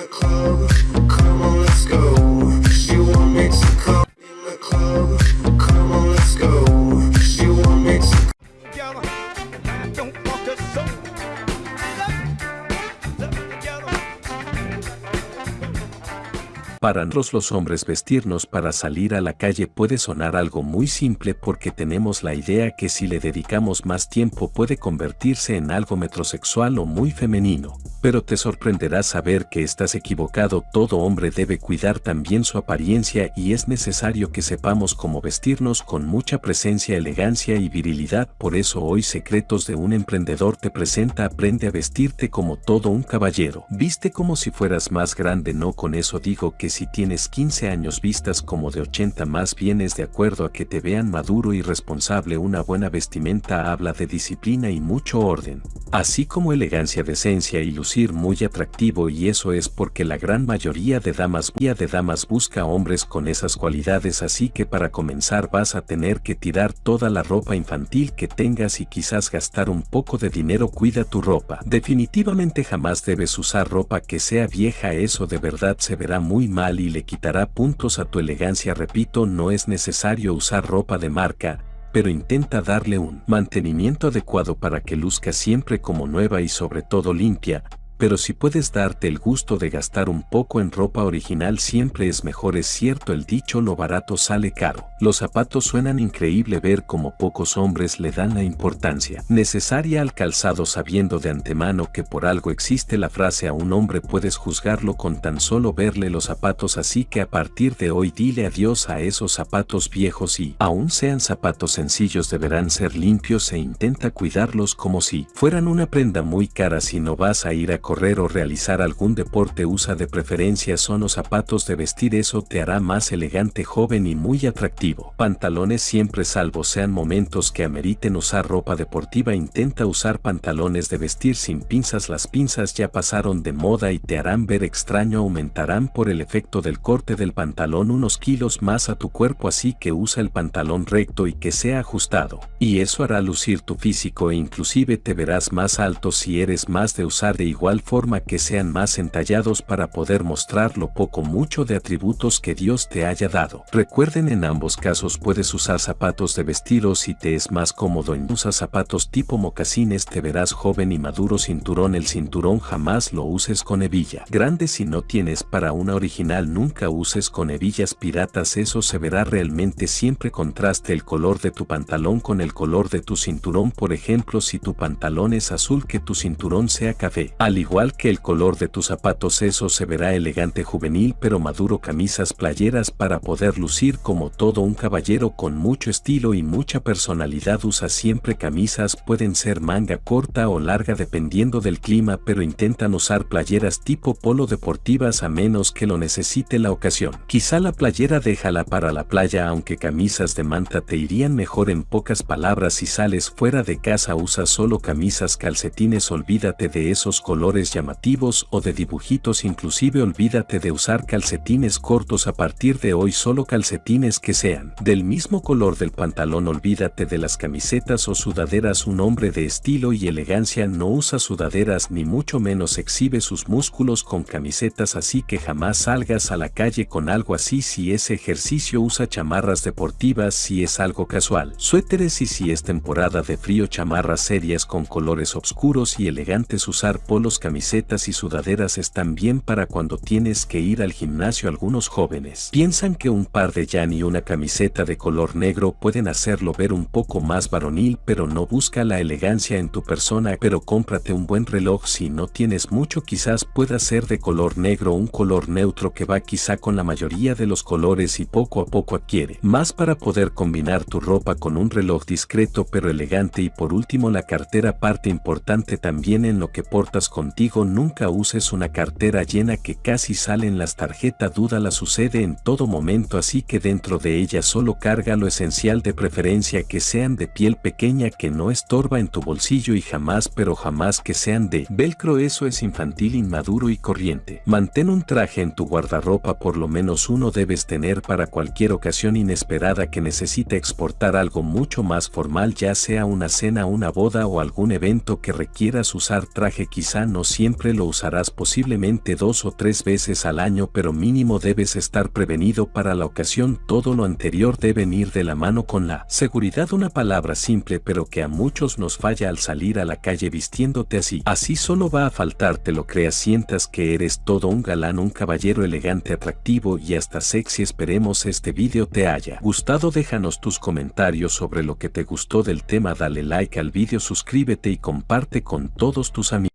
the club, Para nosotros los hombres vestirnos para salir a la calle puede sonar algo muy simple porque tenemos la idea que si le dedicamos más tiempo puede convertirse en algo metrosexual o muy femenino. Pero te sorprenderá saber que estás equivocado, todo hombre debe cuidar también su apariencia y es necesario que sepamos cómo vestirnos con mucha presencia, elegancia y virilidad. Por eso hoy Secretos de un Emprendedor te presenta Aprende a vestirte como todo un caballero. Viste como si fueras más grande, no con eso digo que si tienes 15 años vistas como de 80 más bien es de acuerdo a que te vean maduro y responsable. Una buena vestimenta habla de disciplina y mucho orden, así como elegancia, decencia y lucir muy atractivo y eso es porque la gran mayoría de damas, de damas busca hombres con esas cualidades así que para comenzar vas a tener que tirar toda la ropa infantil que tengas y quizás gastar un poco de dinero cuida tu ropa. Definitivamente jamás debes usar ropa que sea vieja eso de verdad se verá muy mal y le quitará puntos a tu elegancia. Repito no es necesario usar ropa de marca, pero intenta darle un mantenimiento adecuado para que luzca siempre como nueva y sobre todo limpia, pero si puedes darte el gusto de gastar un poco en ropa original siempre es mejor es cierto el dicho lo barato sale caro. Los zapatos suenan increíble ver como pocos hombres le dan la importancia necesaria al calzado sabiendo de antemano que por algo existe la frase a un hombre puedes juzgarlo con tan solo verle los zapatos así que a partir de hoy dile adiós a esos zapatos viejos y aun sean zapatos sencillos deberán ser limpios e intenta cuidarlos como si fueran una prenda muy cara si no vas a ir a correr o realizar algún deporte usa de preferencia son los zapatos de vestir eso te hará más elegante joven y muy atractivo. Pantalones siempre salvo sean momentos que ameriten usar ropa deportiva intenta usar pantalones de vestir sin pinzas las pinzas ya pasaron de moda y te harán ver extraño aumentarán por el efecto del corte del pantalón unos kilos más a tu cuerpo así que usa el pantalón recto y que sea ajustado. Y eso hará lucir tu físico e inclusive te verás más alto si eres más de usar de igual forma que sean más entallados para poder mostrar lo poco mucho de atributos que Dios te haya dado. Recuerden en ambos casos puedes usar zapatos de vestido si te es más cómodo en usa zapatos tipo mocasines te verás joven y maduro cinturón el cinturón jamás lo uses con hebilla. Grande si no tienes para una original nunca uses con hebillas piratas eso se verá realmente siempre contraste el color de tu pantalón con el color de tu cinturón por ejemplo si tu pantalón es azul que tu cinturón sea café. Al igual que el color de tus zapatos eso se verá elegante juvenil pero maduro camisas playeras para poder lucir como todo un caballero con mucho estilo y mucha personalidad usa siempre camisas pueden ser manga corta o larga dependiendo del clima pero intentan usar playeras tipo polo deportivas a menos que lo necesite la ocasión. Quizá la playera déjala para la playa aunque camisas de manta te irían mejor en pocas palabras si sales fuera de casa usa solo camisas calcetines olvídate de esos colores llamativos o de dibujitos inclusive olvídate de usar calcetines cortos a partir de hoy solo calcetines que sean del mismo color del pantalón. Olvídate de las camisetas o sudaderas un hombre de estilo y elegancia no usa sudaderas ni mucho menos exhibe sus músculos con camisetas así que jamás salgas a la calle con algo así. Si es ejercicio usa chamarras deportivas si es algo casual suéteres y si es temporada de frío chamarras serias con colores oscuros y elegantes usar polos camisetas y sudaderas están bien para cuando tienes que ir al gimnasio algunos jóvenes. Piensan que un par de yan y una camiseta de color negro pueden hacerlo ver un poco más varonil pero no busca la elegancia en tu persona pero cómprate un buen reloj. Si no tienes mucho quizás pueda ser de color negro un color neutro que va quizá con la mayoría de los colores y poco a poco adquiere. Más para poder combinar tu ropa con un reloj discreto pero elegante. Y por último la cartera parte importante también en lo que portas contigo nunca uses una cartera llena que casi salen las tarjetas duda la sucede en todo momento así que dentro de ella solo carga lo esencial de preferencia que sean de piel pequeña que no estorba en tu bolsillo y jamás pero jamás que sean de velcro eso es infantil inmaduro y corriente. Mantén un traje en tu guardarropa por lo menos uno debes tener para cualquier ocasión inesperada que necesite exportar algo mucho más formal ya sea una cena una boda o algún evento que requieras usar traje quizá no no siempre lo usarás posiblemente dos o tres veces al año pero mínimo debes estar prevenido para la ocasión. Todo lo anterior debe ir de la mano con la seguridad una palabra simple pero que a muchos nos falla al salir a la calle vistiéndote así. Así solo va a faltar te lo creas sientas que eres todo un galán un caballero elegante atractivo y hasta sexy esperemos este vídeo te haya gustado déjanos tus comentarios sobre lo que te gustó del tema dale like al vídeo suscríbete y comparte con todos tus amigos.